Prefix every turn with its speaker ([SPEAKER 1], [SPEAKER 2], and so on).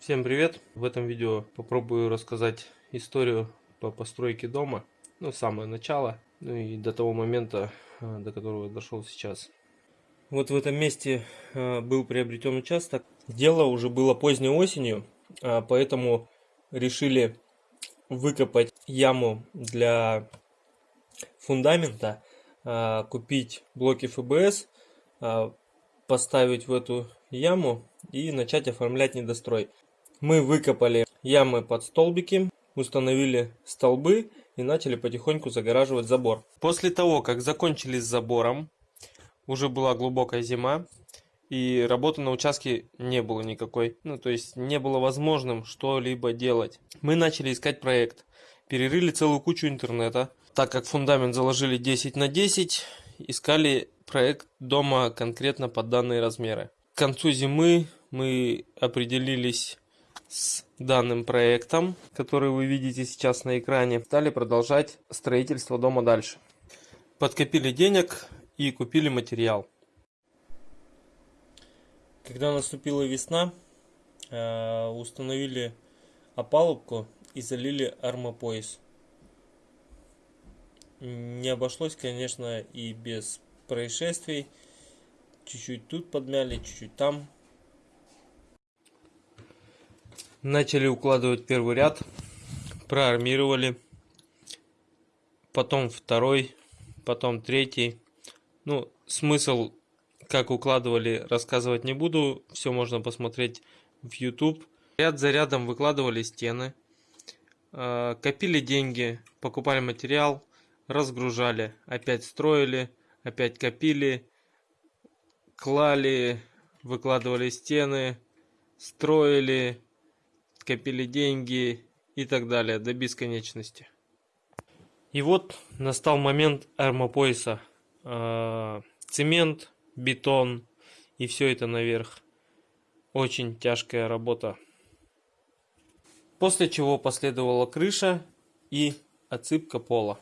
[SPEAKER 1] Всем привет! В этом видео попробую рассказать историю по постройке дома. Ну, самое начало, ну и до того момента, э, до которого я дошел сейчас. Вот в этом месте э, был приобретен участок. Дело уже было поздней осенью, а поэтому решили выкопать яму для фундамента, а, купить блоки ФБС, а, поставить в эту яму и начать оформлять недострой. Мы выкопали ямы под столбики, установили столбы и начали потихоньку загораживать забор. После того, как закончили с забором, уже была глубокая зима, и работы на участке не было никакой. Ну, то есть не было возможным что-либо делать. Мы начали искать проект. Перерыли целую кучу интернета. Так как фундамент заложили 10 на 10, искали проект дома конкретно под данные размеры. К концу зимы мы определились с данным проектом, который вы видите сейчас на экране. Стали продолжать строительство дома дальше. Подкопили денег и купили материал. Когда наступила весна, э, установили опалубку и залили армопояс. Не обошлось, конечно, и без происшествий. Чуть-чуть тут подмяли, чуть-чуть там. Начали укладывать первый ряд, проармировали, потом второй, потом третий. Ну, смысл, как укладывали, рассказывать не буду, все можно посмотреть в YouTube. Ряд за рядом выкладывали стены, э, копили деньги, покупали материал, разгружали, опять строили, опять копили, клали, выкладывали стены, строили, копили деньги и так далее до бесконечности. И вот настал момент армопояса. А, цемент, бетон и все это наверх. Очень тяжкая работа. После чего последовала крыша и отсыпка пола.